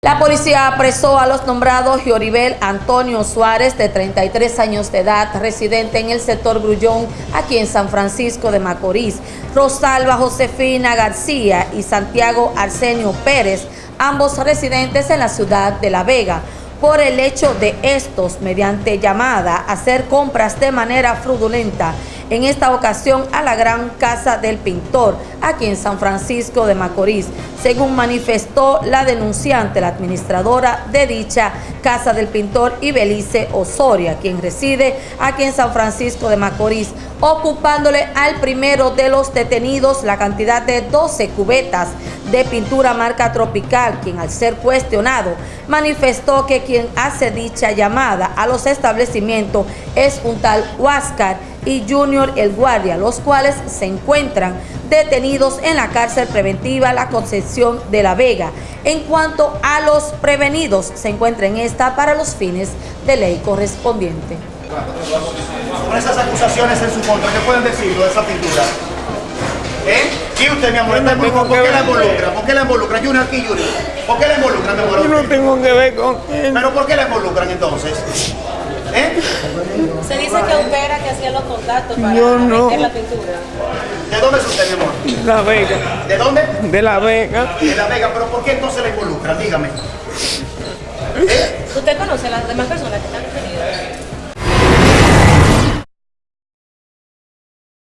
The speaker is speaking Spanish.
La policía apresó a los nombrados Gioribel Antonio Suárez, de 33 años de edad, residente en el sector Grullón, aquí en San Francisco de Macorís, Rosalba Josefina García y Santiago Arsenio Pérez, ambos residentes en la ciudad de La Vega, por el hecho de estos, mediante llamada, hacer compras de manera fraudulenta en esta ocasión a la Gran Casa del Pintor, aquí en San Francisco de Macorís, según manifestó la denunciante, la administradora de dicha Casa del Pintor, Ibelice Osoria, quien reside aquí en San Francisco de Macorís, ocupándole al primero de los detenidos la cantidad de 12 cubetas de pintura marca tropical, quien al ser cuestionado manifestó que quien hace dicha llamada a los establecimientos es un tal Huáscar y Junior El Guardia, los cuales se encuentran detenidos en la cárcel preventiva La Concepción de la Vega. En cuanto a los prevenidos, se encuentra en esta para los fines de ley correspondiente. Con esas acusaciones en su contra, ¿qué pueden decirlo de esa pintura? ¿Eh? ¿Y usted, mi amor? No ¿Por, tengo ¿por que qué la involucra? ¿Por qué la involucran? Junior aquí, Junior. ¿Por qué la involucran, mi amor? Yo no tengo que ver con él. ¿Pero por qué la involucran entonces? ¿Eh? Se dice que usted era que hacía los contactos para Yo no. la pintura. ¿De dónde es usted, mi amor? La Vega. ¿De dónde? De La Vega. De La Vega. ¿Pero por qué entonces la involucran? Dígame. ¿Usted conoce a las demás personas que están detenidas?